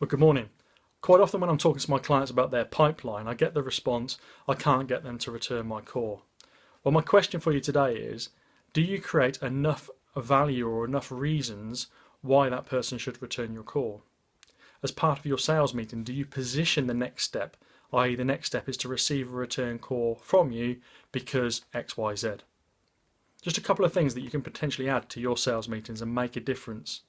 Well, good morning. Quite often when I'm talking to my clients about their pipeline, I get the response, I can't get them to return my call. Well, my question for you today is, do you create enough value or enough reasons why that person should return your call? As part of your sales meeting, do you position the next step, i.e. the next step is to receive a return call from you because XYZ? Just a couple of things that you can potentially add to your sales meetings and make a difference.